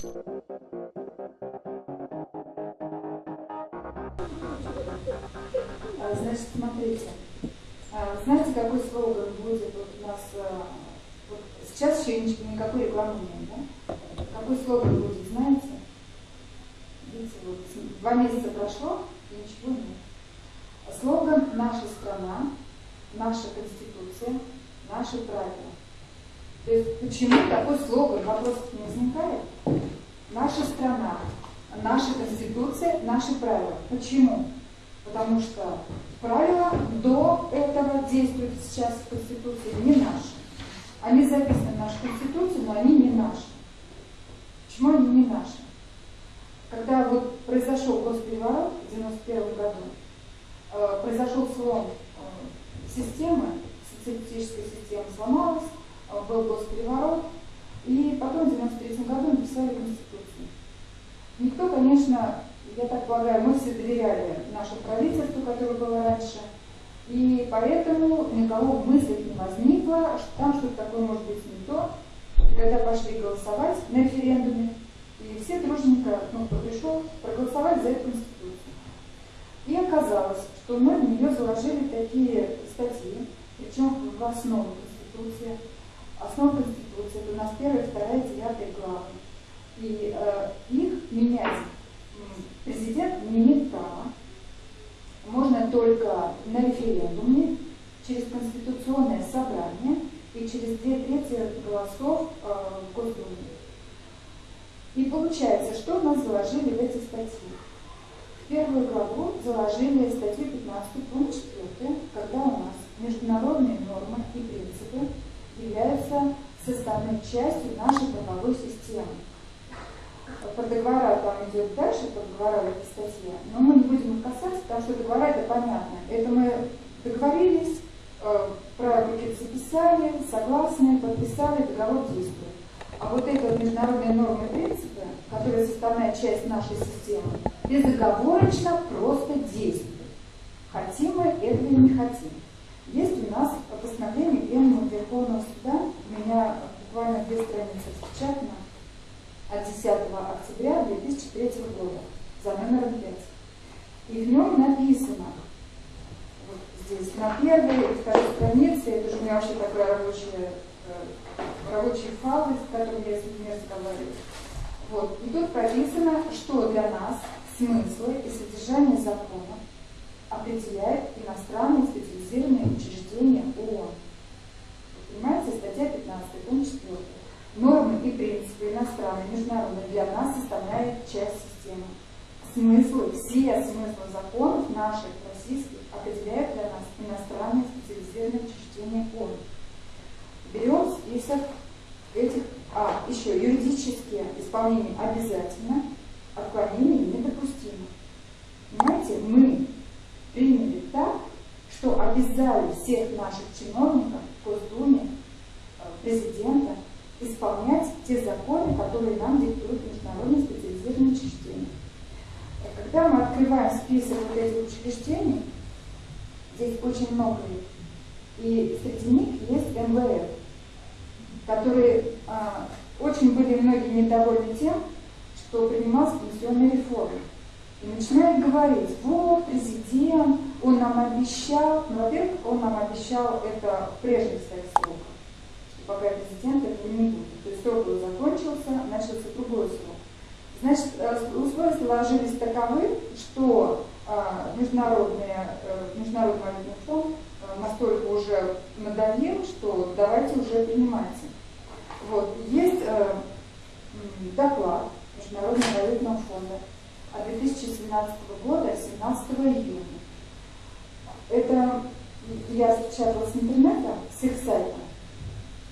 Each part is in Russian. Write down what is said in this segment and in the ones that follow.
А, значит, смотрите. А, знаете, какой слоган будет вот у нас? А, вот сейчас еще никакой рекламы нет, да? Какой слоган будет, знаете? Видите, вот два месяца прошло, и ничего нет. Слоган «Наша страна», «Наша Конституция», «Наши правила». То есть почему такой слоган? Вопрос не возникает. Наша страна, наша Конституция, наши правила. Почему? Потому что правила до этого действуют сейчас в Конституции не наши. Они записаны в нашу Конституцию, но они не наши. Почему они не наши? Когда вот произошел госпереворот в 91 году, э, произошел слом э, системы, социалистическая система сломалась, э, был госпереворот, и потом в 93 году написали Конституцию. Никто, конечно, я так полагаю, мы все доверяли нашему правительству, которое было раньше, и поэтому никого в не возникло, что там что-то такое может быть не то. Когда пошли голосовать на референдуме, и все дружненько, ну, кто пришел, проголосовали за эту конституцию. И оказалось, что мы в нее заложили такие статьи, причем в основу Конституции. Основа Конституции нас первая, вторая, девятая главы. И э, их менять президент не права. Можно только на референдуме, через конституционное собрание и через две трети голосов э, в Госдуме. И получается, что у нас заложили в эти статьи? В первую главу заложили статью 15, пункт 4, когда у нас международные нормы и принципы являются составной частью нашей правовой системы про договора там идет дальше, про договора в этой статье, но мы не будем их касаться, потому что договора это понятно. Это мы договорились, э, про руки записали, согласны, подписали, договор действует. А вот это международные нормы и принципы, которые составная часть нашей системы, безоговорочно просто действуют. Хотим мы этого или не хотим. Есть у нас постановление Пленума Верховного Суда, у меня буквально две страницы распечатано, от 10 октября 2003 года за номером 5. И в нем написано, вот здесь на первой и второй странице, это же у меня вообще такой рабочий, э, рабочий файл, с которым я людьми разговариваю. Вот. И тут прописано, что для нас смыслы и содержание закона определяет иностранные специализированные учреждения ООН. Понимаете, статья 15, пункт 4. Нормы и принципы иностранные, международные для нас составляют часть системы. Смыслы, все смыслы законов наших, российских, определяют для нас иностранные специализированные учреждения ООН. Берем список этих, а, еще юридические исполнения обязательно, отклонения недопустимо. Понимаете, мы что обязали всех наших чиновников в Госдуме, э, президента, исполнять те законы, которые нам диктуют международные специализированные учреждения. Когда мы открываем список вот этих учреждений, здесь очень много их, и среди них есть МВФ, которые а, очень были многие недовольны тем, что принималась пенсионная реформа. И начинают говорить, вот президент, он нам обещал, ну, во-первых, он нам обещал это в прежних своих сроках пока президент этого не будет. То есть срок его закончился, начался другой срок. Значит, э, условия сложились таковы, что а, международные, э, Международный валютный фонд э, настолько уже надавил, что давайте уже принимайте. Вот. Есть доклад Международного валютного фонда 2017 года, 17 июня. Это я распечатала с интернета, с их сайта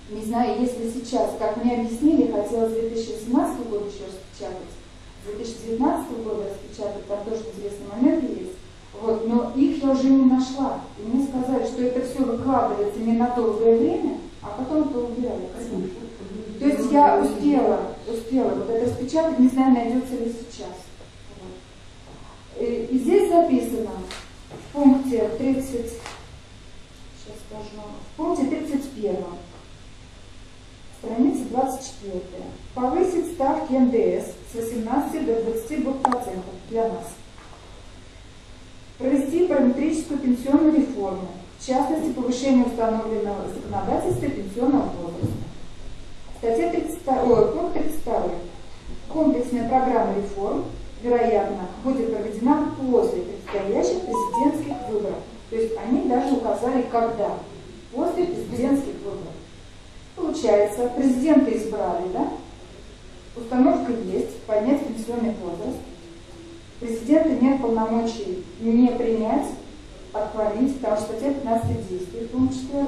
не знаю, если сейчас, как мне объяснили, хотелось 2017 года еще распечатать, 2019 года распечатать, там тоже интересный момент есть. Вот, но их я уже не нашла. И мне сказали, что это все выкладывается не на долгое время, а потом это убирали. То есть я успела, успела вот это распечатать, не знаю, найдется ли сейчас. Вот. И, здесь записано в пункте 30, сейчас скажу, в пункте 31 Страница 24. Повысить ставки НДС с 18 до 22% для нас. Провести параметрическую пенсионную реформу, в частности, повышение установленного законодательства пенсионного возраста. Статья 32, пункт 32. Комплексная программа реформ, вероятно, будет проведена после предстоящих президентских выборов. То есть они даже указали, когда. После президентских выборов. Получается, президента избрали, да? Установка есть, поднять пенсионный возраст. Президента нет полномочий не принять, отклонить, потому что статья 15 действует, пункт 4,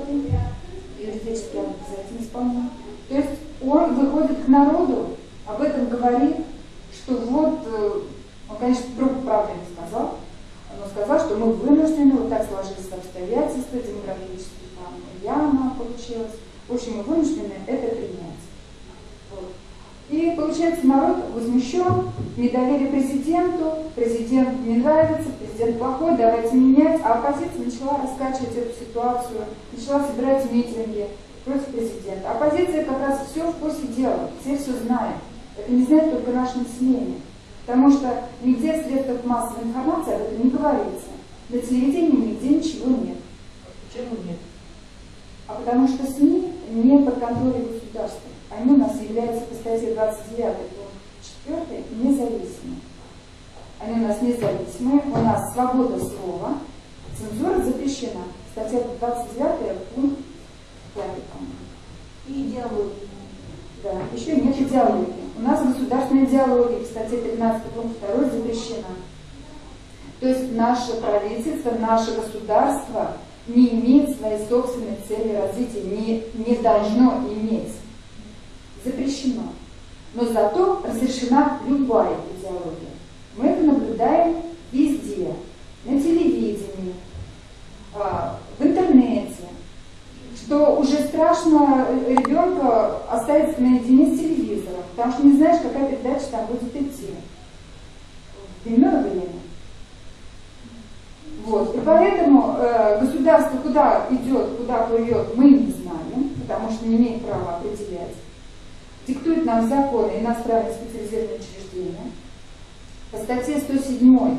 юридически обязательно исполнен. То есть он выходит к народу, об этом говорит, что вот, э, он, конечно, друг правды не сказал, но сказал, что мы вынуждены, вот так сложились обстоятельства, демографические там яма получилась, в общем, мы вынуждены это принять. Вот. И получается, народ возмущен, недоверие президенту, президент не нравится, президент плохой, давайте менять, а оппозиция начала раскачивать эту ситуацию, начала собирать митинги против президента. Оппозиция как раз все в курсе дела, все все знают. Это не знает только наше население. Потому что нигде в средствах массовой информации об этом не говорится. На телевидении нигде ничего нет. Почему нет? А потому что СМИ не под контролем государства. Они у нас являются по статье 29 4 независимыми. Они у нас независимые, у нас свобода слова, цензура запрещена. Статья 29 пункт 5, И идеология. Да, еще нет идеологии. У нас государственная идеология, кстати, 15 пункт 2 запрещена. То есть наше правительство, наше государство не имеет своей собственной цели развития, не, не должно иметь. Запрещено. Но зато разрешена любая идеология. Мы это наблюдаем везде. На телевидении, а, в интернете. Что уже страшно ребенка оставить наедине с телевизором, потому что не знаешь, какая передача там будет идти. Дневное время. Вот. И поэтому э, государство куда идет, куда плывет, мы не знаем, потому что не имеет права определять. Диктует нам законы иностранные специализированные учреждения. По статье 107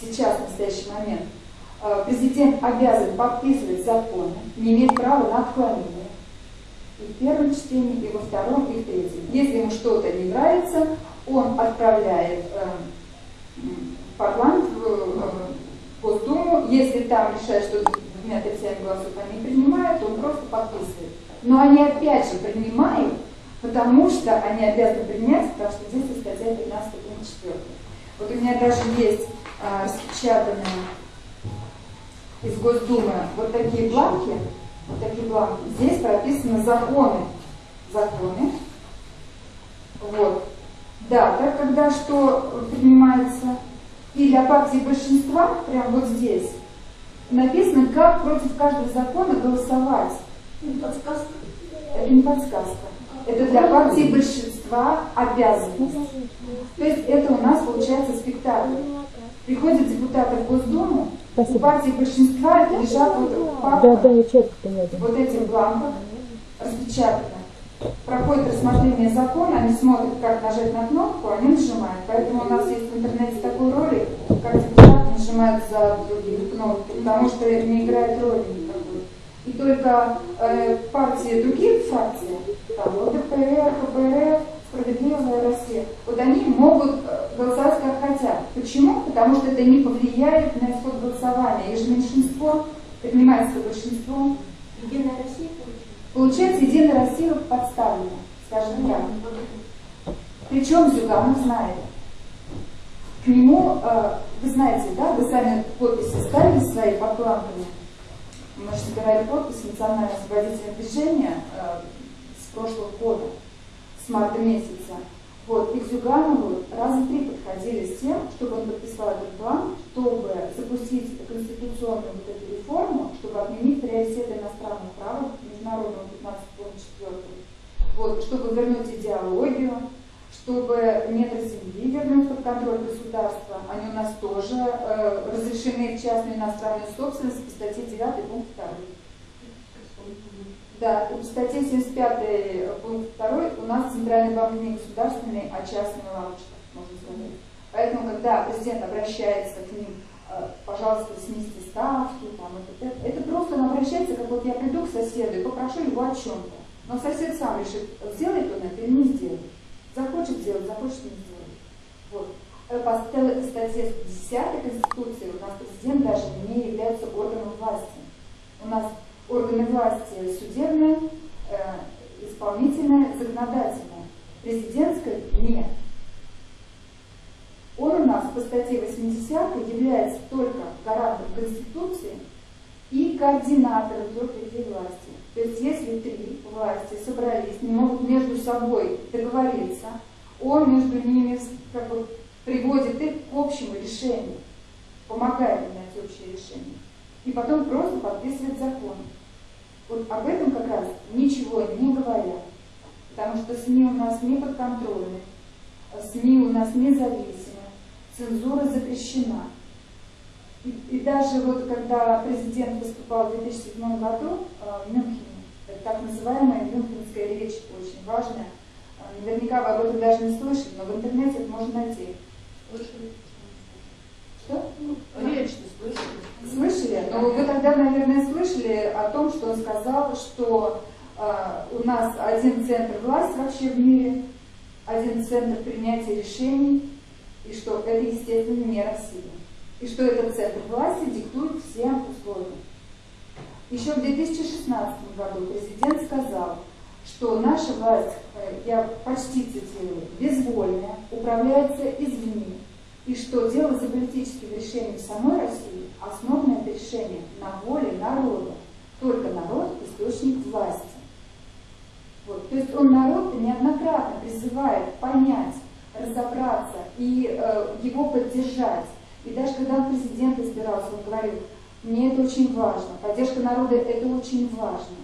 сейчас, в настоящий момент, президент обязан подписывать законы, не имеет права на отклонение. И в первом чтении, и во втором, и в третьем. Если ему что-то не нравится, он отправляет э, в парламент, в, э, Госдуму, если там решают, что двумя третьями голосов они принимают, то он просто подписывает. Но они опять же принимают, потому что они обязаны принять, потому что здесь статья 15 пункт 4. Вот у меня даже есть а, распечатанные из Госдумы вот такие бланки, вот такие бланки. Здесь прописаны законы. Законы. Вот. Дата, когда что принимается и для партии большинства, прямо вот здесь, написано, как против каждого закона голосовать. Не подсказка. Это не подсказка. Это для партии большинства обязанность. То есть это у нас получается спектакль. Приходят депутаты в Госдуму, Спасибо. у партии большинства лежат вот папка, да, да, я вот эти бланках распечатаны проходит рассмотрение закона, они смотрят, как нажать на кнопку, они нажимают. Поэтому у нас есть в интернете такой ролик, как депутаты нажимают за другие кнопки, потому что это не играет роли никакой. И только э, партии, другие фракции, там, ЛДПР, КПРФ, Справедливая Россия, вот они могут э, голосовать как хотят. Почему? Потому что это не повлияет на исход голосования. И же меньшинство принимается большинством. Единая Россия Получается, Единая Россия подставлена, скажем так. Причем Зюганов знает. К нему, э, вы знаете, да, вы сами подписи ставили свои под планками. Мы же собирали подписи Национального освободительного движения э, с прошлого года, с марта месяца. Вот, и к Зюганову раза три подходили с тем, чтобы он подписал этот план, чтобы запустить конституционную вот эту реформу, чтобы отменить приоритеты иностранного права международного 15 пункт 4, вот, чтобы вернуть идеологию, чтобы недра земли вернуть под контроль государства. Они у нас тоже э, разрешены в частную иностранную собственность по статье 9 пункт 2. Да, в статье 75 пункт 2 у нас центральный банк не государственный, а частный лавочка, можно сказать. Поэтому, когда президент обращается к ним, э, пожалуйста, снизьте ставки, там, это, это, это просто он обращается, как вот я приду к соседу и попрошу его о чем-то. Но сосед сам решит, сделает он это или не сделает. Захочет сделать, захочет не сделать. Вот. Э, по статье 10 Конституции у нас президент даже не является органом власти. У нас органы власти судебная, э, исполнительная, законодательная. Президентской нет. Он у нас по статье 80 является только гарантом Конституции и координатором трех ветвей власти. То есть если три власти собрались, не могут между собой договориться, он между ними как бы, приводит их к общему решению, помогает им найти общее решение. И потом просто подписывает закон. Вот об этом как раз ничего не говорят. Потому что СМИ у нас не подконтрольны, СМИ у нас независимы, цензура запрещена. И, и даже вот когда президент выступал в 2007 году э, в Мюнхене, так называемая мюнхенская речь, очень важная, э, наверняка вы об этом даже не слышали, но в интернете это можно найти. Слышали? Что? Ну, речь слышали. Слышали? Ну, вы тогда, наверное, слышали о том, что он сказал, что э, у нас один центр власти вообще в мире, один центр принятия решений, и что это, естественно, не Россия. И что этот центр власти диктует всем условия. Еще в 2016 году президент сказал, что наша власть, э, я почти цитирую, безвольная, управляется извне, и что дело за политическим решением самой России основано это решение на воле народа. Только народ – источник власти. Вот. То есть он народ неоднократно призывает понять, разобраться и э, его поддержать. И даже когда он президент избирался, он говорил, мне это очень важно, поддержка народа – это очень важно.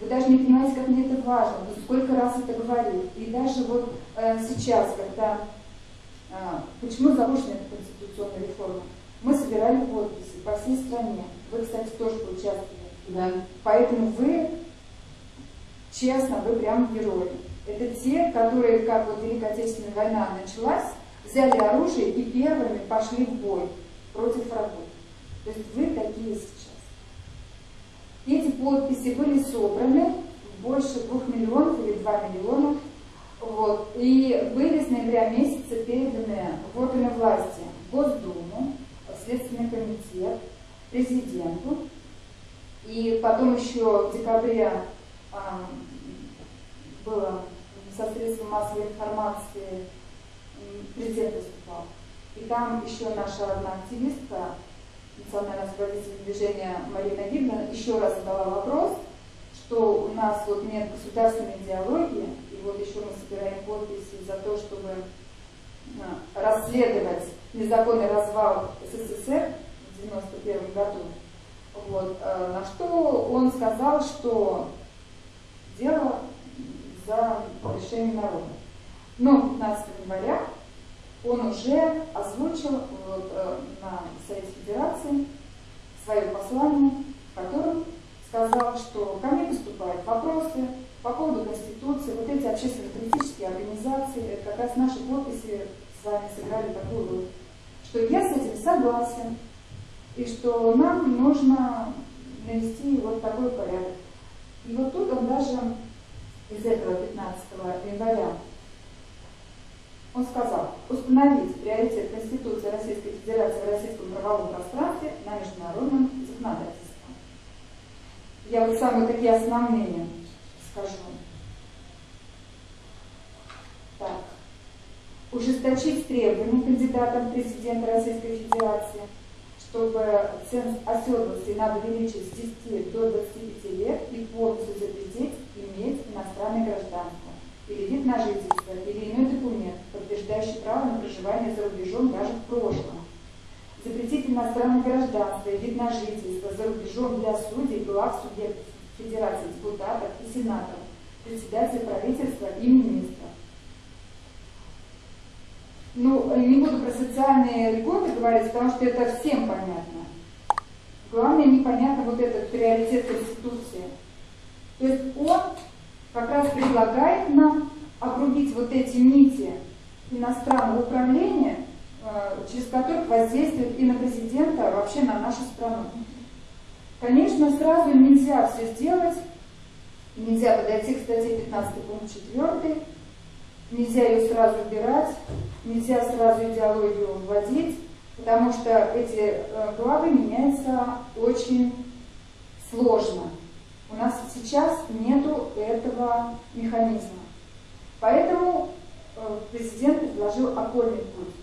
Вы даже не понимаете, как мне это важно, сколько раз это говорил. И даже вот э, сейчас, когда, почему запущена эта конституционная реформа, мы собирали подписи по всей стране. Вы, кстати, тоже поучаствовали. Да. Поэтому вы, честно, вы прям герои. Это те, которые, как вот Великая Отечественная война началась, взяли оружие и первыми пошли в бой против врагов. То есть вы такие сейчас. Эти подписи были собраны больше двух миллионов или два миллиона. Вот, и были с ноября месяца переданы в органы власти Госдуму, Следственный комитет, президенту. И потом еще в декабре а, было со средством массовой информации президент выступал. И там еще наша одна активистка национального освободительного движения Марина Гибна еще раз задала вопрос, что у нас вот нет государственной идеологии, вот еще мы собираем подписи за то, чтобы а, расследовать незаконный развал СССР в 1991 году. Вот, а, на что он сказал, что дело за решением народа. Но 15 января он уже озвучил вот, э, на Совете Федерации свое послание, в котором сказал, что ко мне поступают вопросы по поводу Конституции, вот эти общественно-политические организации, как раз наши подписи с вами сыграли такую роль, что я с этим согласен, и что нам нужно навести вот такой порядок. И вот тут он даже из этого 15 января он сказал, установить приоритет Конституции Российской Федерации в российском правовом пространстве на международном законодательстве. Я вот самые такие основные скажу. Так. Ужесточить требования кандидатам президента Российской Федерации, чтобы ценз оседлости надо увеличить с 10 до 25 лет и полностью запретить иметь иностранное гражданство или вид на жительство, или иной документ, подтверждающий право на проживание за рубежом даже в прошлом. Запретить иностранное гражданство и вид на жительство за рубежом для судей, глав субъектов Федерации, депутатов и сенаторов, председателя правительства и министров. Ну, не буду про социальные льготы говорить, потому что это всем понятно. Главное, непонятно вот этот приоритет Конституции. То есть он как раз предлагает нам обрубить вот эти нити иностранного управления, э, через которых воздействует и на президента, а вообще на нашу страну. Конечно, сразу нельзя все сделать, нельзя подойти к статье 15 пункт 4, нельзя ее сразу убирать, нельзя сразу идеологию вводить, потому что эти э, главы меняются очень сложно. У нас сейчас нету этого механизма. Поэтому э, президент предложил окольный путь.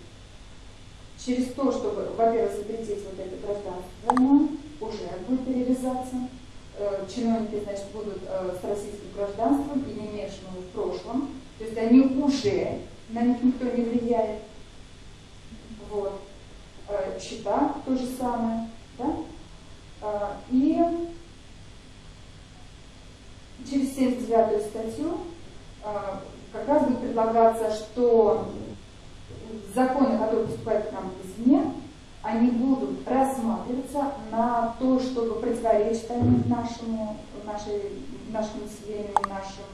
Через то, чтобы, во-первых, запретить вот это гражданство уже будет перевязаться. Э, чиновники, значит, будут с российским гражданством и мешанным в прошлом. То есть они уже, на них никто не влияет. Вот. Э, счета то же самое. Да? Э, и через 79 статью э, как раз будет предлагаться, что законы, которые поступают к нам извне, они будут рассматриваться на то, чтобы противоречить они нашему, нашей, нашему населению, нашим...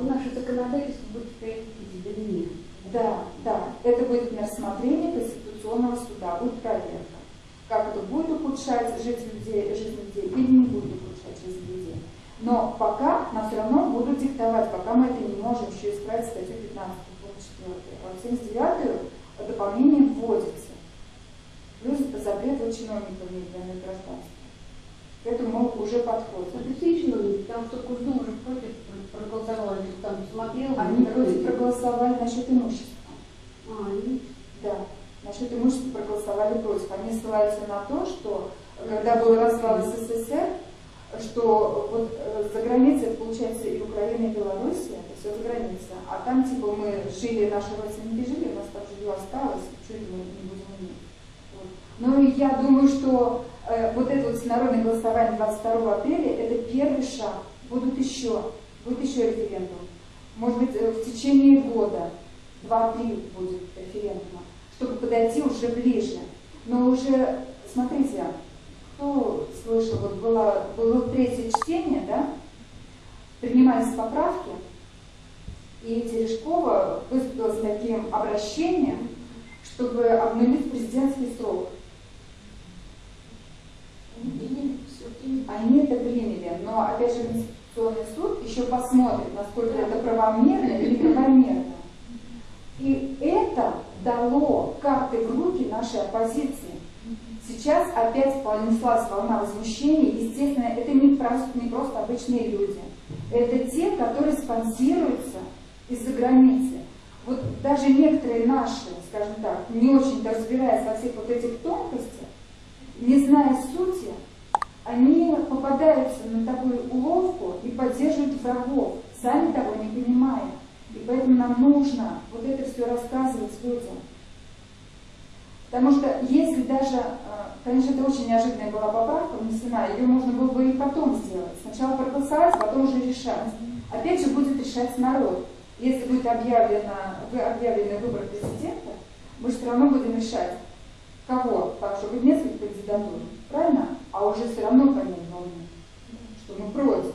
Наше законодательство будет извне. Да, да. Это будет на рассмотрение Конституционного суда, будет проверка. Как это будет ухудшать жизнь людей, жизнь людей или не будет ухудшать жизнь людей. Но пока нам все равно будут диктовать, пока мы это не можем еще исправить статью 15 пункт 4. А в 79 дополнение вводится. Запрет чиновников иметь гражданства. К этому уже подходим. А какие чиновники? Потому что Госдума уже против проголосовала, там смотрел. Они против проголосовали насчет имущества. А, они? Да. Насчет имущества проголосовали против. Они ссылаются на то, что когда был развал СССР, что вот э, за границей, это получается и Украина, и Белоруссия, это все за границей. А там типа мы жили, наши родственники жили, у нас там жилье осталось, это мы не Вот. Ну я думаю, что э, вот это вот всенародное голосование 22 апреля, это первый шаг. Будут еще, будет еще референдум. Может быть, э, в течение года, два-три будет референдума, чтобы подойти уже ближе. Но уже, смотрите, кто слышал, вот было, было третье чтение, да, принимались поправки, и Терешкова выступила с таким обращением, чтобы обнулить президентский срок. Они это приняли, но опять же Конституционный суд еще посмотрит, насколько это правомерно или неправомерно. И это дало карты в руки нашей оппозиции. Сейчас опять понеслась волна возмущения. Естественно, это не просто, не просто обычные люди. Это те, которые спонсируются из-за границы. Вот даже некоторые наши, скажем так, не очень-то разбираясь во всех вот этих тонкостях, не зная сути, они попадаются на такую уловку и поддерживают врагов, сами того не понимая. И поэтому нам нужно вот это все рассказывать людям. Потому что если даже, э, конечно, это очень неожиданная была поправка внесена, ее можно было бы и потом сделать. Сначала проголосовать, потом уже решать. Опять же будет решать народ. Если будет объявлено, объявлены выборы президента, мы все равно будем решать, кого, потому что будет несколько кандидатур, правильно? А уже все равно понять волны, что мы против.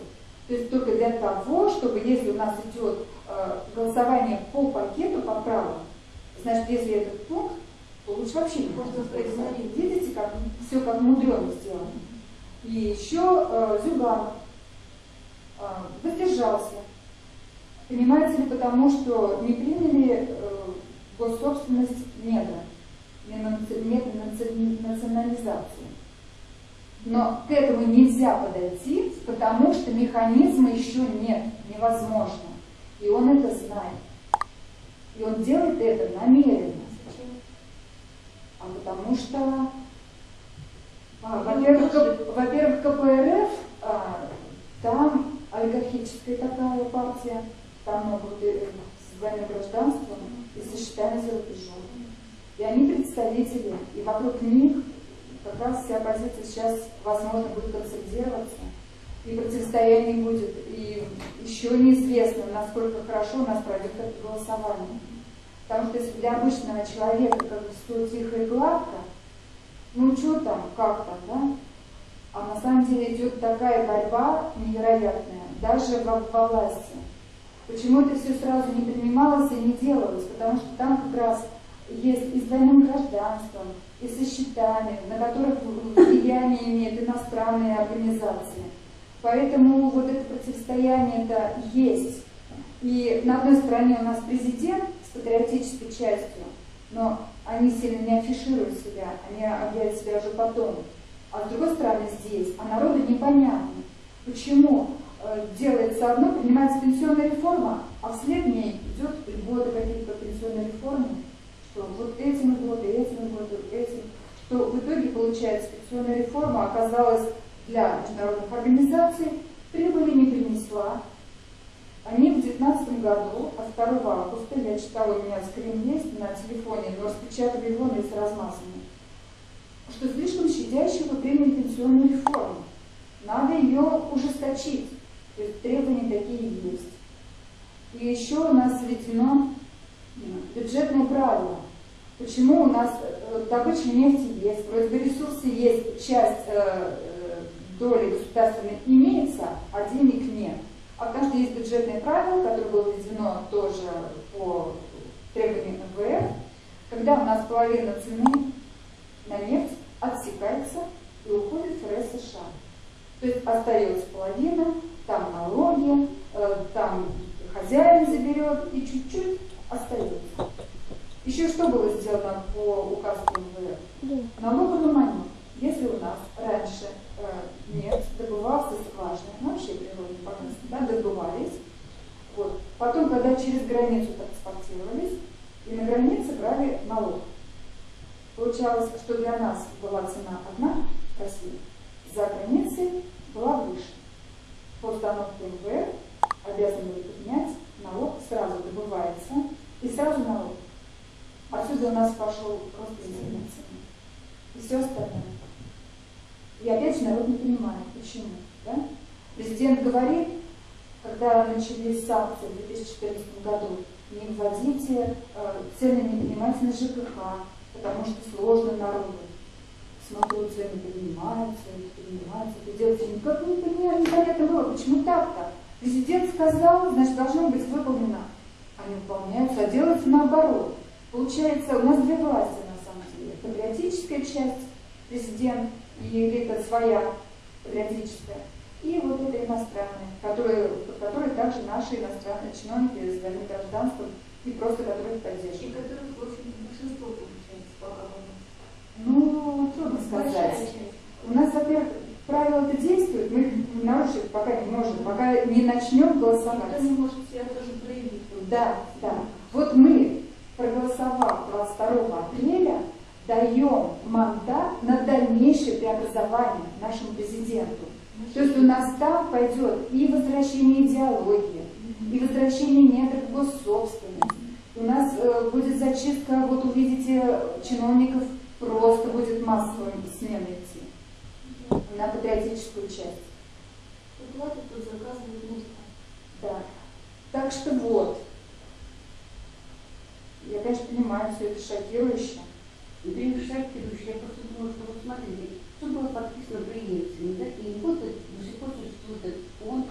То есть только для того, чтобы если у нас идет э, голосование по пакету поправок, значит, если этот пункт, то лучше вообще не можно проигнорировать. Видите, как все как мудрено сделано. И еще э, Зюганов э, воздержался. Понимаете ли, потому что не приняли э, госсобственность недра национализации. Но к этому нельзя подойти, потому что механизма еще нет, невозможно. И он это знает. И он делает это намеренно. А потому что, а, во-первых, во-первых, КПРФ, а, там олигархическая такая партия, там могут и с двойным гражданством и сочетание за рубежом. И они представители, и вокруг них как раз вся оппозиция сейчас, возможно, будет консолидироваться, и противостояние будет, и еще неизвестно, насколько хорошо у нас пройдет это голосование. Потому что если для обычного человека как бы все тихо и гладко, ну что там, как там, да? А на самом деле идет такая борьба невероятная, даже во, власти. Почему это все сразу не принималось и не делалось? Потому что там как раз есть и с двойным гражданством, и со счетами, на которых влияние имеют иностранные организации. Поэтому вот это противостояние-то есть. И на одной стороне у нас президент с патриотической частью, но они сильно не афишируют себя, они объявят себя уже потом. А с другой стороны здесь, а народу непонятно, почему э, делается одно, принимается пенсионная реформа, а вслед ней идет льготы какие-то пенсионной реформы, что вот этим льготы, этим льготы, этим, что в итоге получается пенсионная реформа оказалась для международных организаций, прибыли не принесла, они в 2019 году, от 2 августа, я читала, у меня скрин есть на телефоне, но распечатали его, но есть размазанный, что слишком щадящего приняли пенсионную реформу. Надо ее ужесточить. То есть требования такие есть. И еще у нас введено бюджетное правило. Почему у нас э, добыча нефти есть, ресурсы есть, часть э, э, доли государственной имеется, а денег нет. А потому что есть бюджетное правило, которое было введено тоже по требованиям МВФ, когда у нас половина цены на нефть отсекается и уходит в РС США. То есть остается половина, там налоги, там хозяин заберет и чуть-чуть остается. Еще что было сделано по указу МВФ? Налоговый монет. Если у нас раньше э, нефть добывался скважины, вообще природные богатства, да, добывались, вот. потом, когда через границу транспортировались, и на границе брали налог. Получалось, что для нас была цена одна в России, за границей была выше. По установке МВФ обязаны были поднять, налог сразу добывается, и сразу налог. Отсюда у нас пошел рост цены. И все остальное. И опять же народ не понимает, почему. Да? Президент говорит, когда начались санкции в 2014 году, не вводите, э, цены не поднимайте на ЖКХ, потому что сложно народу. Смотрю, цены поднимаются, поднимаются, это делается никак не понимаю, непонятно было, почему так-то. Президент сказал, значит, должно быть выполнено. Они выполняются, а делается наоборот. Получается, у нас две власти на самом деле. Патриотическая часть, президент, и элита своя патриотическая, и вот это иностранные, которые, которые также наши иностранные чиновники с двойным гражданством и просто которые поддерживают. И которых, в общем, большинство получается пока Ну, трудно сказать. У нас, во-первых, правила это действуют, мы нарушить пока не можем, пока не начнем голосовать. Никто не может себя тоже проявить. Да, да. Вот мы, проголосовав 22 апреля, даем мандат на дальнейшее преобразование нашему президенту. То есть у нас там пойдет и возвращение идеологии, и возвращение некоторых госсобственности. У нас э, будет зачистка, вот увидите, чиновников просто будет массовым смена идти на патриотическую часть. Платят, тут заказывают музыку. Да. Так что вот. Я, конечно, понимаю, все это шокирующе. Это не шокирующе. Я просто думаю, что вот смотрите, все было подписано преемцами, да, и вот до сих пор существует этот фонд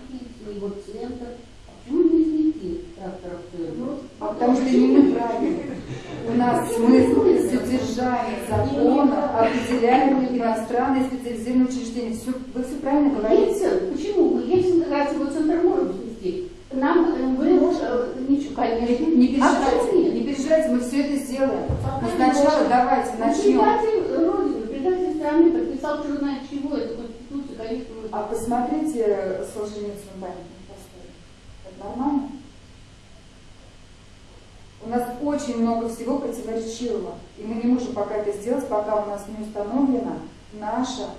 его центр. А почему не изменить тракторов? Ну, а потому что не мы правильно. У нас смысл содержание закона определяют иностранные специализированные учреждения. Все, вы все правильно говорите. Почему? Ельцин раз его центр может свести. Нам э, вы э, ничего, конечно. Не А переживайте, переживайте, мы все это сделаем. Но не сначала можем. давайте начнем. Предатель Родины, предатель страны, подписал черт знает чего, это Конституция, конечно. А посмотрите Солженицын памятник. Это нормально? У нас очень много всего противоречивого. И мы не можем пока это сделать, пока у нас не установлена наша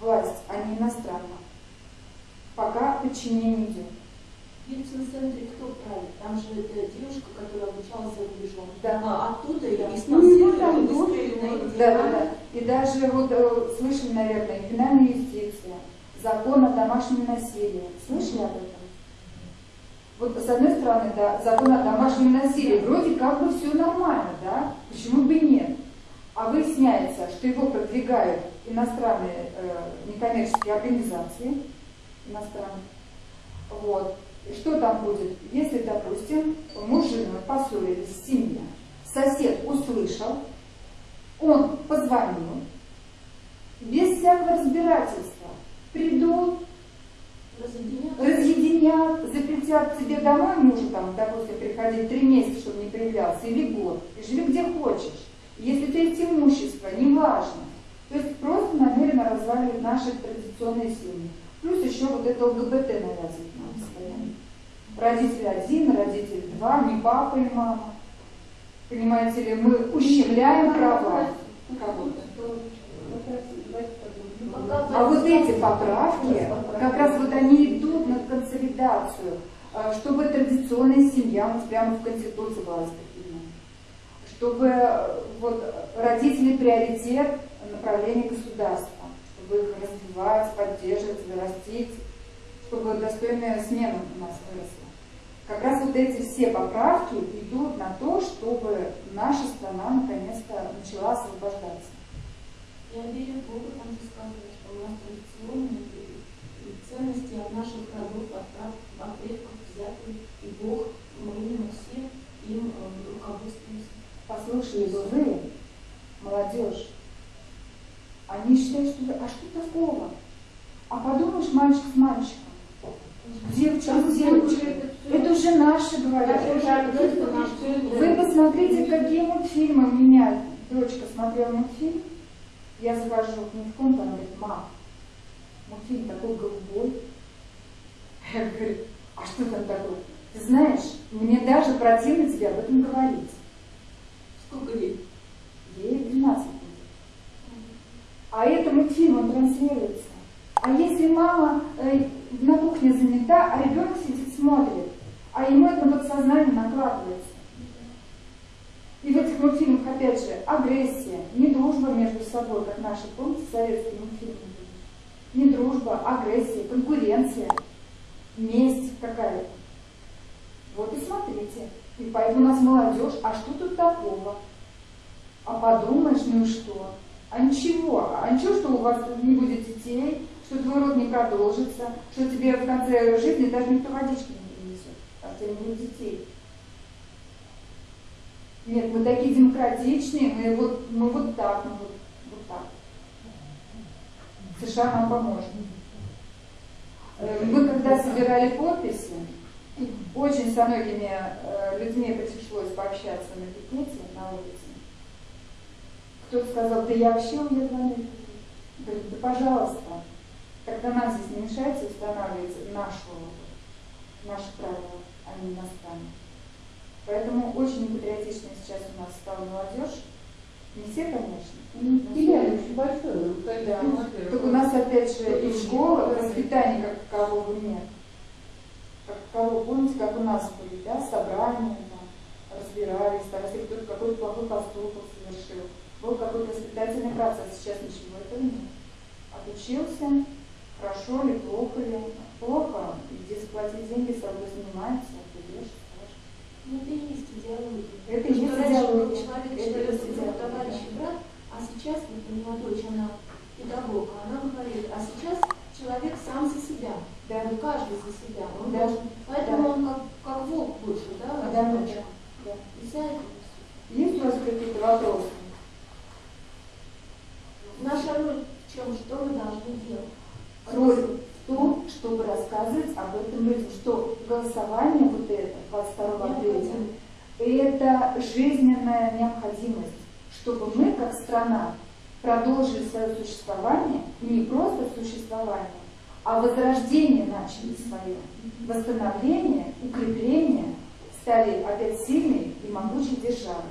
власть, а не иностранная. Пока подчинение идет. В Ельцин-центре кто правит? Там же эта девушка, которая обучалась за рубежом. Да. А оттуда ее Да. диспансировали, Ну, там выставили на эти Да, да, да. И даже вот э, слышали, наверное, финальная юстиция, закон о домашнем насилии. Слышали об этом? Вот с одной стороны, да, закон о домашнем насилии, вроде как бы все нормально, да? Почему бы нет? А выясняется, что его продвигают иностранные э, некоммерческие организации, иностранные. Вот. И что там будет? Если, допустим, муж с женой поссорились, семья, сосед услышал, он позвонил, без всякого разбирательства, придут, Разъединят. разъединят, запретят тебе домой мужу, там, допустим, приходить три месяца, чтобы не проявлялся, или год, и живи где хочешь. Если ты есть имущество, неважно. То есть просто намеренно разваливать наши традиционные семьи. Плюс еще вот это ЛГБТ навязывает нам. Родитель один, родитель два, не папа и мама. Понимаете ли, мы ущемляем права. А вот эти поправки, как раз вот они идут на консолидацию, э, чтобы традиционная семья вот прямо в Конституции была закреплена. Чтобы э, вот родители приоритет направления государства, чтобы их развивать, поддерживать, вырастить, чтобы достойная смена у нас выросла. Как раз вот эти все поправки идут на то, чтобы наша страна наконец-то начала освобождаться. Я верю в Бога, там же сказано, что у нас традиционные ценности от наших родов, от, от предков взяты, и Бог, мы все им э, руководствуемся. Послушали бы вы, молодежь, они считают, что а что такого? А подумаешь, мальчик с мальчиком, девочка с девочкой, это уже наши говорят. Вы посмотрите, какие мультфильмы меняют. Дочка смотрела мультфильм, я захожу не в комнату, она говорит, мам, мультфильм такой голубой. Я говорю, а что там такое? Ты знаешь, мне даже противно тебе об этом говорить. Сколько лет? Ей 12 будет. А это мультфильм, он транслируется. А если мама э, на кухне занята, а ребенок сидит, смотрит, а ему это на подсознание накладывается. И в этих мультфильмах, опять же, агрессия, не дружба между собой, как наши, помните, советские мультфильмы? Не дружба, агрессия, конкуренция, месть какая-то. Вот и смотрите. И поэтому у нас молодежь, а что тут такого? А подумаешь, ну и что? А ничего, а ничего, что у вас не будет детей, что твой род не продолжится, что тебе в конце жизни даже никто водички не принесет, а у тебя не детей. Нет, мы такие демократичные, мы вот, мы вот так, мы вот, вот так. США нам поможет. Э, Мы когда собирали подписи, очень со многими э, людьми пришлось пообщаться на пикете на улице. Кто-то сказал, да я вообще уеду в Америку. Говорит, да пожалуйста, тогда нам здесь не мешайте устанавливать нашу, наши правила, а не иностранные. Поэтому очень непатриотичная сейчас у нас стала молодежь. Не все, конечно. но Теряли очень большое. Да. Так у нас опять же и в школах воспитания как такового нет. Как такового, помните, как у нас были, да, собрания, там, разбирались, там, если кто-то какой-то плохой поступок совершил. Был какой-то воспитательный процесс, сейчас ничего этого нет. Отучился, хорошо ли, плохо ли. Плохо, иди заплати деньги, с тобой занимается, ты ешь, спишь. Ну, это и есть идеология. Это и есть идеология. человек, Это человек, друг, товарищ и брат, а сейчас, вот у меня дочь, она педагог, а она говорит, а сейчас человек сам за себя. Да. Не каждый за себя. Он Да. должен, поэтому Да. он как, как волк больше, да, Да, одиночка. да. И за это. Есть у вас какие-то вопросы? Наша роль в чем? Что мы должны делать? Роль в том, чтобы рассказывать об этом людям, что голосование вот это, 22 апреля, это жизненная необходимость, чтобы мы, как страна, продолжили свое существование, не просто существование, а возрождение начали свое, восстановление, укрепление, стали опять сильной и могучей державой.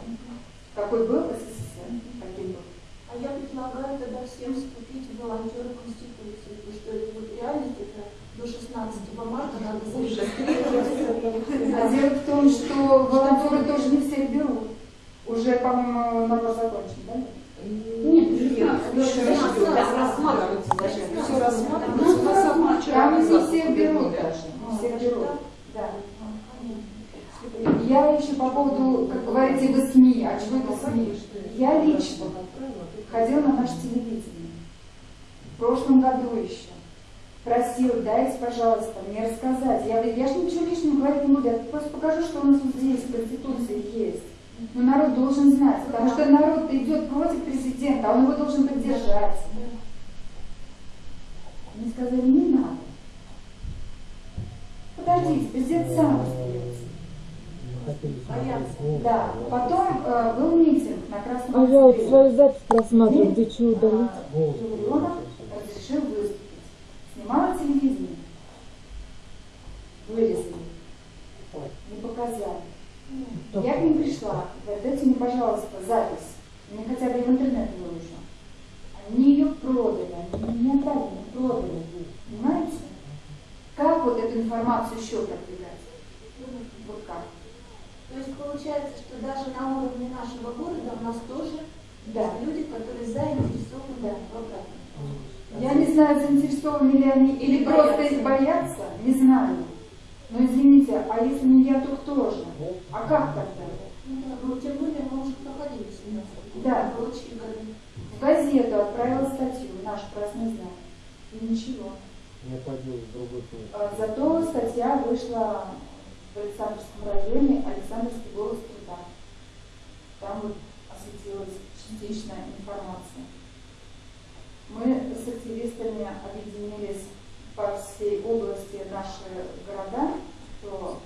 Какой был СССР, каким был. А я предлагаю тогда всем вступить в волонтеры Конституции, потому что это вот реальность, это до 16 марта надо зарегистрироваться. А дело в том, что волонтеры тоже не всех берут. Уже, по-моему, набор закончен, да? Нет, Еще рассматривается. Все Ну, рассматривается. Там не всех берут даже. Не всех берут. Да. Я еще по поводу, как говорите, вы СМИ, а чего это СМИ? Я лично ходила на наше телевидение. в прошлом году еще просил, дайте, пожалуйста, мне рассказать. Я я же ничего лишнего говорить не буду, я просто покажу, что у нас вот здесь в Конституции есть. Но народ должен знать, потому что народ идет против президента, а он его должен поддержать. Мне сказали, не надо. Подождите, президент сам остается. Да, потом э, был митинг на Красном А я вот свою запись просматриваю, где что удалить. Журионов разрешил выступить. Снимала телевидение. Вырезали. Не показали. Я к ним пришла. Дайте мне, пожалуйста, запись. Мне хотя бы в интернет выложу. Они ее продали. Они не отдали, не продали. Понимаете? Как вот эту информацию еще продвигать? Вот как? То есть получается, что даже на уровне нашего города у нас тоже Да. люди, которые заинтересованы Да. в обратном. Я не знаю, заинтересованы ли они или Или просто боятся. боятся, не знаю. Но извините, а если не я, то кто же? А как тогда? Ну да, ну тем более мы уже проходили семинар. Да. Прочие годы. В газету отправила статью, наш красный знак. И ничего. Я пойду в другой. А, Зато статья вышла в Александровском районе Александровский голос труда. Там вот осветилась частичная информация. Мы с активистами объединились по всей области наши города, то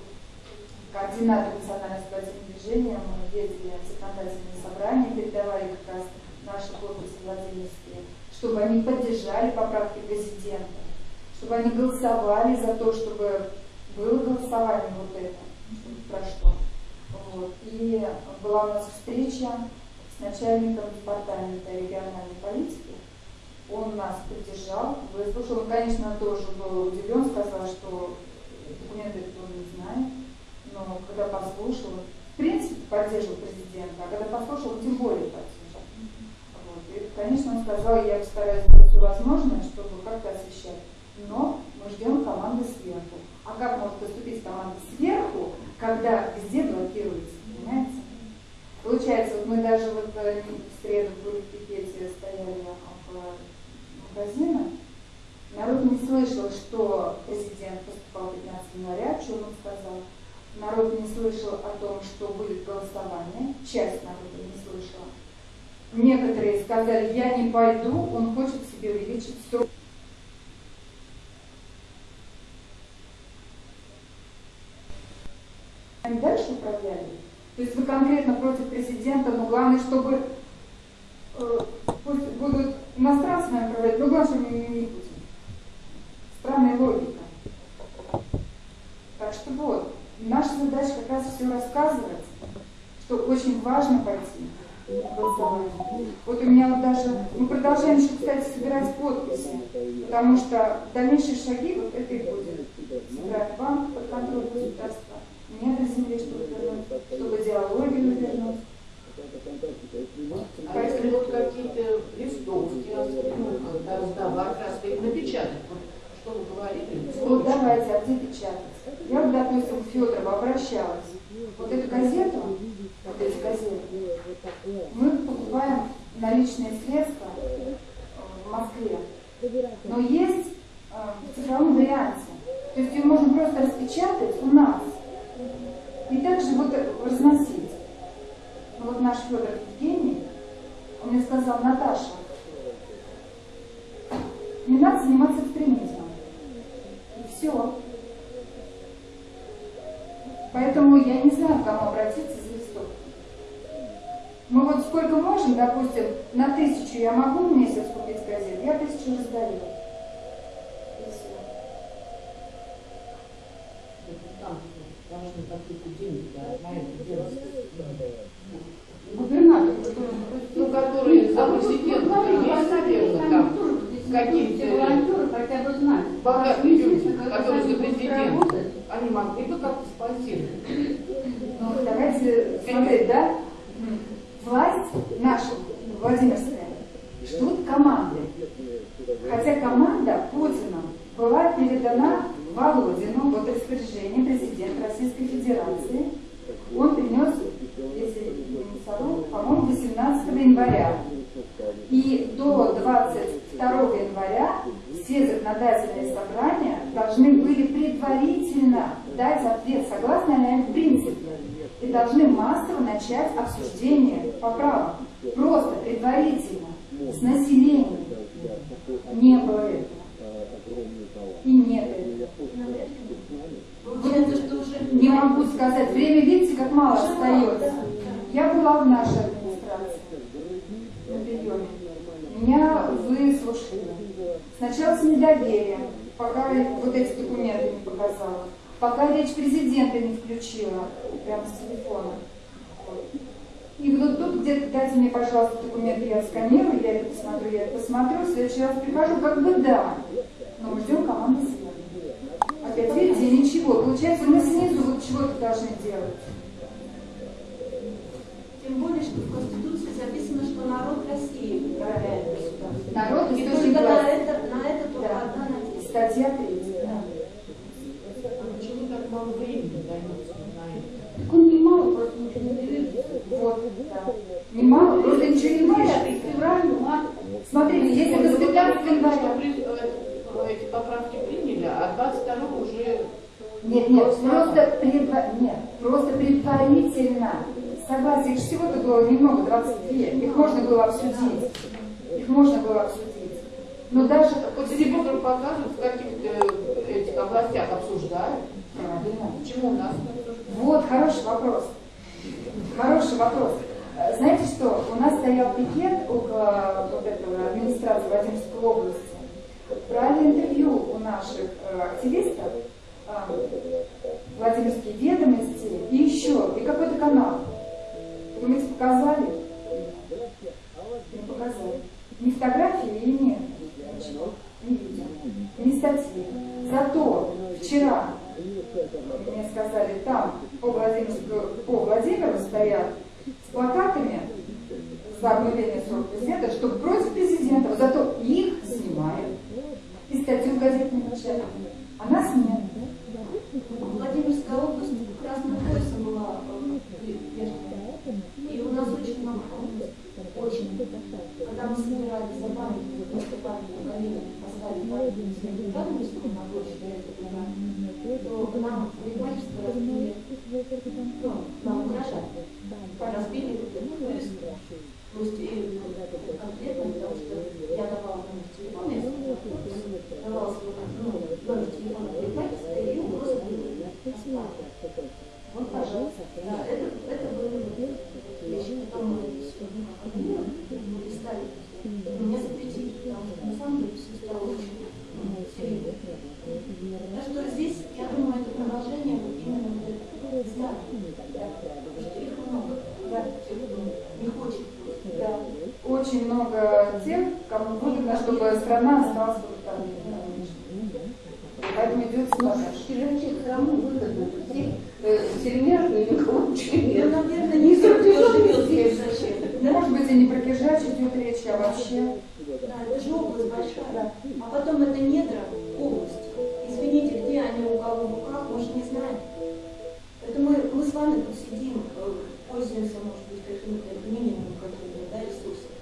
координатор национального спортивного движения, мы ездили в законодательные собрания, передавали как раз наши подписи Владимирские, чтобы они поддержали поправки президента, чтобы они голосовали за то, чтобы было голосование вот это, чтобы прошло. Вот. И была у нас встреча с начальником департамента региональной политики. Он нас поддержал, выслушал. Он, конечно, тоже был удивлен, сказал, что документы он не знает. Но когда послушал, в принципе, поддерживал президента, а когда послушал, тем более поддержал. Вот. И, конечно, он сказал, я постараюсь сделать все возможное, чтобы как-то освещать. Но мы ждем команды сверху. А как может поступить команда сверху, когда везде блокируется, понимаете? Получается, вот мы даже вот э, в среду в пикете, стояли около магазина, народ не слышал, что президент поступал 15 января, что он сказал. Народ не слышал о том, что будет голосование, часть народа не слышала. Некоторые сказали, я не пойду, он хочет себе увеличить срок. Они дальше управляли. То есть вы конкретно против президента, но главное, чтобы э, пусть будут иностранцы нами управлять, но главное, чтобы не, не Путин. Странная логика. Так что вот, наша задача как раз все рассказывать, что очень важно пойти. Вот у меня вот даже, мы продолжаем еще, кстати, собирать подписи, потому что дальнейшие шаги, вот это и будет. Собирать банк под контроль государства, недра земли, чтобы вернуть, чтобы идеологию вернуть. А если вот какие-то листовки, раздавать, раз их напечатать, вот что вы говорили? Вот давайте, а где печатать? Я вот, допустим, к Федорову обращалась. Вот эту газету, вот эти газеты, мы покупаем наличные средства э, в Москве. Но есть э, в цифровом варианте. То есть ее можно просто распечатать у нас и также вот разносить. Ну вот наш Федор Евгений, он мне сказал, Наташа, не надо заниматься экстремизмом. И все. Поэтому я не знаю, к кому обратиться за листовкой. Мы вот сколько можем, допустим, на тысячу я могу в месяц купить газет, я тысячу раздаю. И все. Какие-то деньги да, на это делать. Губернатор, Ну, которые за А президента губернатор, есть, наверное, там какие-то хотя бы знают. богатые люди, которые за работать, Они могли бы как-то спонсировать. Ну, давайте смотреть, да? Власть наша, Владимирская, ждут команды. Хотя команда Путина была передана Володину под распоряжение президента Российской Федерации. Он принес, если не совру, по-моему, 18 января. И до 22 января все законодательные собрания должны были предварительно дать ответ, согласно ли они в принципе, и должны массово начать обсуждение поправок. Просто предварительно, с населением. Не было этого. И нет не могу сказать. Время, видите, как мало остается. Я была в нашей администрации на приеме. Меня выслушали. Сначала с недоверием, пока вот эти документы не показала. Пока речь президента не включила, прямо с телефона. И вот тут где-то дайте мне, пожалуйста, документы, я сканирую, я это посмотрю, я это посмотрю, в следующий раз прихожу, как бы да. Но мы ждем команды сверху. Опять видите, ничего. Получается, мы снизу вот чего-то должны делать. Тем более, что в Конституции записано, что народ России управляет государством. Народ И только на власти. это, на это только Да. одна надежда. Статья 3. А почему так мало времени дается на это? Так он немало, просто ничего не двигается. Вот, да. Немало, просто ничего не и февраль, март. Смотрите, если до 15 Что января... эти поправки приняли, а 22 уже Нет, нет, просто, предва... нет, просто предварительно. Согласие, их всего-то было немного, 22. Их можно было обсудить. Их можно было обсудить. Но даже... Вот телевизор показывают, в каких-то этих областях обсуждают. Правильно. Почему у нас? Вот, хороший вопрос. Хороший вопрос. Э, Знаете что, у нас стоял пикет около вот этого администрации Владимирской области. Брали интервью у наших э, активистов, э, Владимирские ведомости и еще, и какой-то канал. Думаете, показали? Не показали. Ни фотографии и нет. Не видим. Ни статьи. Зато вчера мне сказали, там по Владимиру, по Владимиру стоят с плакатами за обнуление срока президента, что против президента, зато их снимают. И статью в газете не печатают. А нас нет. Владимирская область красным поясом была э, прежде. И у нас очень много памятников. Очень. Когда мы собирали за памятник, выступали на колени, поставили памятник своим памятникам на площади этого то к нам парикмахерство разбили, ну, нам угрожали. Разбили поезд. То есть и конкретно, потому что я давала номер телефона, я сказала, давала свой ну, номер телефона парикмахерства, и угроза была. Вот, пожалуйста. Да, это, это были вещи, потом мы мы листали. Меня запретили, потому что на самом деле все стало очень ну, серьезно. Так что здесь, я думаю, это продолжение вот именно вот этого здания. Потому что их много. Да. Тех, кто не хочет просто. Да. Очень много тех, кому выгодно, чтобы страна осталась в автономии. Поэтому идет Но саботаж. Киржачек кому выгодно? Все э, сермяжные никому ничего Ну, нет. наверное, не все, кто живет здесь зачем. Да, может быть, и не про Киржач идет речь, а вообще. Да, это же область большая. А потом это недра области. Извините, где они у кого в руках, мы же не знаем. Это мы, мы с вами тут сидим, э, пользуемся, может быть, какими-то минимумом какими-то да, ресурсами.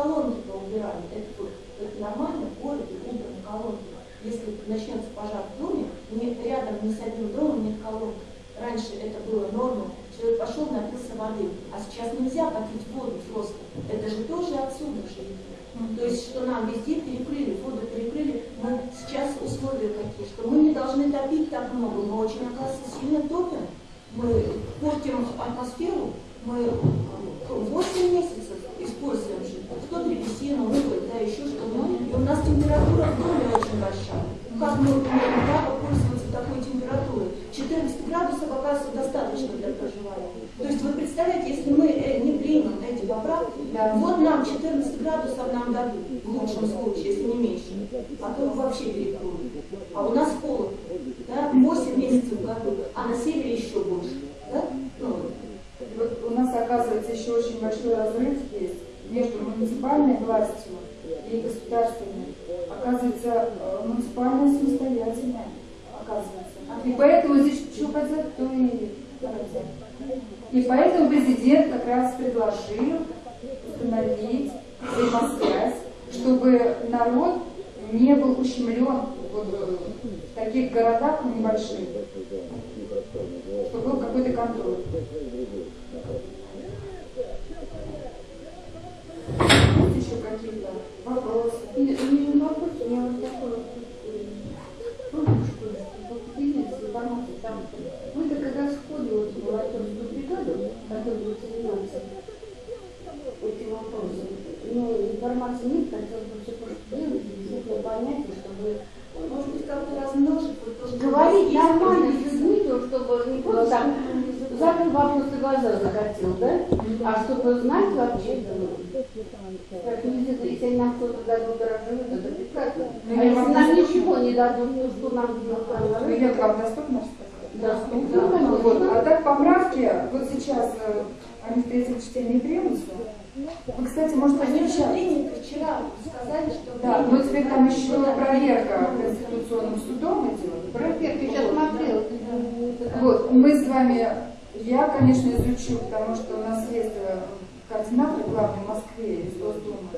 Почему у нас колонки-то убирали? Это, это нормально, в городе убраны колонки. Если начнется пожар в доме, не, рядом ни с одним домом нет колонки. Раньше это было нормой. Человек пошел, напился воды. А сейчас нельзя попить воду просто. Это же тоже отсюда же идет. То есть, что нам везде перекрыли, воду перекрыли, мы сейчас условия какие, что мы не должны топить так много, мы очень, оказывается, сильно топим, мы портим атмосферу, мы 8 месяцев используем кто древесину, уголь, да, еще что-то, и у нас температура в доме очень большая. Как мы имеем право пользоваться такой температурой? 14 градусов, оказывается, достаточно для проживания. То есть вы представляете, если мы э, не примем эти поправки, Да. вот нам 14 градусов нам дадут, в лучшем случае, если не меньше, а то вообще перекроют. А у нас холод, да, 8 месяцев в году, а на севере еще больше. Да? Ну, Вот у нас, оказывается, еще очень большой разрыв есть между муниципальной властью и государственной. Оказывается, э, муниципальная самостоятельная, оказывается. И поэтому здесь что хотят, то и хотят. И поэтому президент как раз предложил установить взаимосвязь, чтобы народ не был ущемлен э, в таких городах небольших, чтобы был какой-то контроль. Есть еще какие-то вопросы? И, и вопрос у меня вот такой вот, э, помню, что ли, вот поделились информацией, там, вы-то когда сходу вот в волонтерскую бригаду, которая будет заниматься этим вопросом, ну, информации нет, хотелось бы все просто делать, действительно понять, и чтобы Может быть, как-то размножить, вот то, что говорить у вас есть, нормально с написано. людьми, то, чтобы не просто там задал вопрос и глаза закатил, да? А чтобы знать вообще, ну, как если, если нам кто-то дадут дорожную, это прекрасно. Ну, А я если вам нам доступна. ничего не дадут, то что нам Ну, вам доступно? Доступно, Ну, вот. А так поправки, вот сейчас э, они в третьем чтении примутся. Вы, кстати, может, Они уже приняты вчера, сказали, что Да, но теперь там еще проверка Конституционным судом идет. Проверка, я сейчас смотрела. Вот, мы с вами, я, конечно, изучу, потому что у нас есть э, координатор главный в Москве из Госдумы.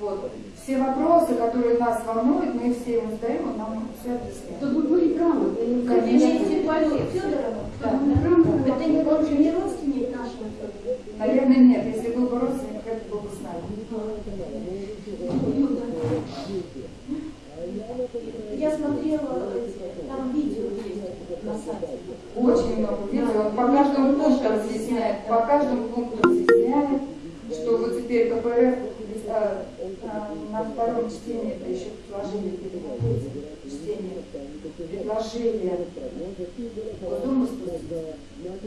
Вот. Все вопросы, которые нас волнуют, мы все ему задаем, он нам все объясняет. Грамотны. Конечно. Федорова. Да. Это не, он же не родственник нашего Федорова. Наверное, нет. Если был бы родственник, это был бы с нами. Я смотрела, эти, там видео есть на сайте. Очень много видео. Он по каждому пункту разъясняет, по каждому пункту разъясняет, что вот теперь КПРФ э, э, на втором чтении, это еще предложили перед чтением, предложили Госдуму спустить.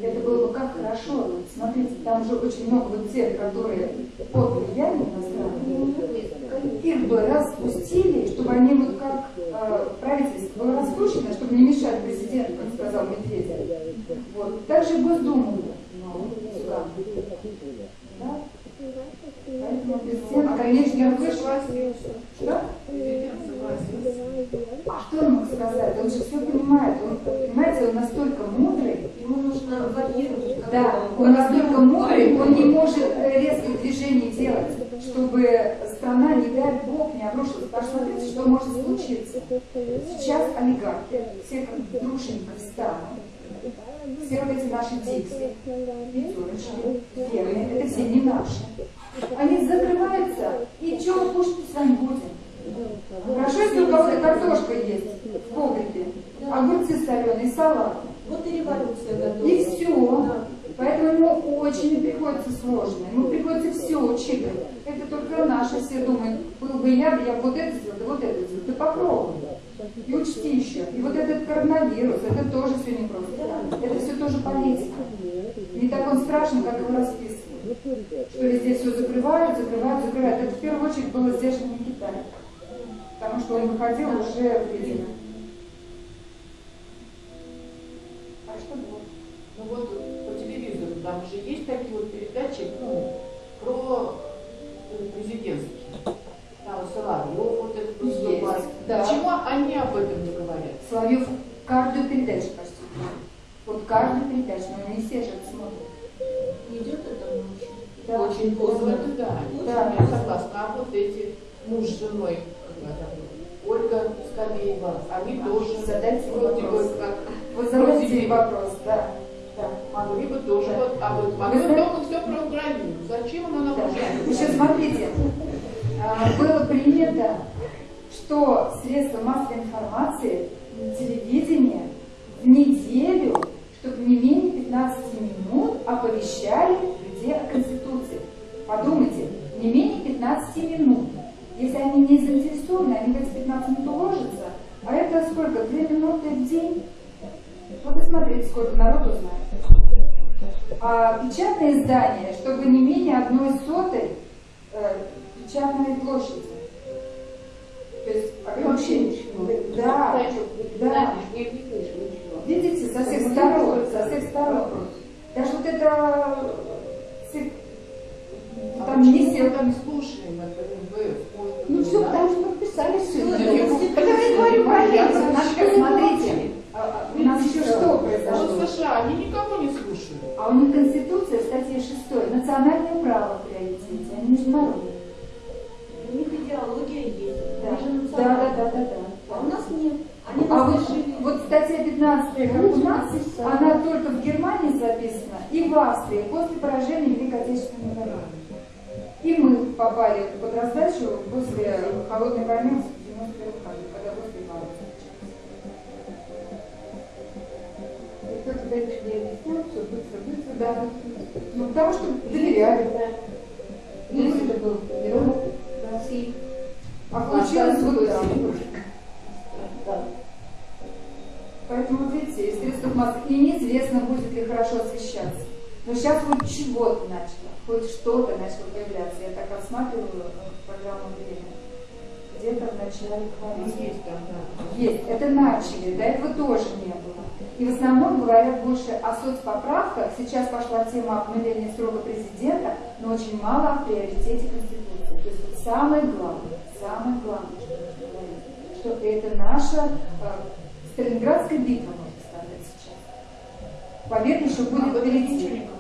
Это было бы как хорошо. Смотрите, там же очень много вот тех, которые под влиянием иностранных, их бы распустили, чтобы они вот как э, правительство было распущено, чтобы не мешать президенту, как сказал Медведев. Вот. Также и Госдуму но сюда. Да? Поэтому президент, конечно, вышел. Что? А что он мог сказать? Он же все понимает. Он, понимаете, он настолько мудрый, Ему нужно варьировать. как да, бы, он настолько мудрый, он не может э, резких движений делать, чтобы страна, не дай бог, не обрушилась. Посмотрите, что может случиться. Сейчас олигархи, все как дружненько встанут, все вот эти наши дикси, пятерочки, фермы, это все не наши. Они закрываются, и мы кушать с вами будем? Хорошо, если у кого-то картошка есть в погребе, огурцы соленые, салат. Вот и революция готова. И все. Поэтому ему очень приходится сложно. Ему приходится все учитывать. Это только наши все думают, был бы я, я вот это сделал, да вот это сделал. Ты попробуй. И учти еще. И вот этот коронавирус, это тоже все непросто. Это все тоже политика. Не так он страшен, как его расписывают. Что везде все закрывают, закрывают, закрывают. Это в первую очередь было сдерживание Китая. Потому что он выходил уже в предел. А что было? Ну вот по телевизору там же есть такие вот передачи ну, про э, президентские. Там Соловьев вот этот выступает. Есть, да. Почему они об этом не говорят? Соловьев каждую передачу почти. Вот каждую передачу, но не все же это смотрят. Идет это ночью. Да. Очень Вот поздно. это да. Да. Я согласна. А вот эти муж с женой, Ольга Скамеева, они тоже Задайте вроде вопрос. бы как Вы задайте вопрос, да. да. могли бы тоже Да. вот. А Вы мы знаете- только все про Украину. Зачем она нам Да. нужна? Еще смотрите, а, было принято, что средства массовой информации, телевидение в неделю, чтобы не менее 15 минут оповещали людей о Конституции. Подумайте, не менее 15 минут. Если они не заинтересованы, они в эти 15 минут уложатся. А это сколько? Две минуты в день? Вот и смотрите, сколько народу знает. А печатное издание, чтобы не менее одной сотой э, печатной площади. То есть вообще, да, да. Ничего. Видите, со всех сторон, со всех сторон. Даже вот это цик- А там не сел. там слушаем Ну все, потому что подписали все. Я говорю про Я это, вообще надо было Смотрите, молчать. а, а, у нас еще что А произошло? США они никого не слушают. А у них Конституция, в статье 6, национальное право в приоритете, а не международное. У них идеология есть. Да, Они же да, да, национальные. да, да, да. А у нас нет. А вот, вот статья 15, как у нас, она только в Германии записана и в Австрии после поражения Великой Отечественной войны. И мы попали под раздачу после холодной войны в 91 году, когда русские молодцы. И кто-то дальше не объяснял, все быстро, быстро, да. Ну, потому что доверяли. Ну, это был герой России. А получилось вот так. Да. Поэтому, вот видите, из средств массы и неизвестно, будет ли хорошо освещаться. Но сейчас хоть чего-то начало, хоть что-то начало появляться. Я так рассматриваю э, программу «Время». Где-то в начале Ну, хвалить. есть там, да. Есть, это начали, до этого тоже не было. И в основном говорят больше о соцпоправках. Сейчас пошла тема обновления срока президента, но очень мало о приоритете Конституции. То есть самое главное, самое главное, что это наша э, Сталинградская битва, можно сказать, сейчас. Победа еще Об будет этом ничего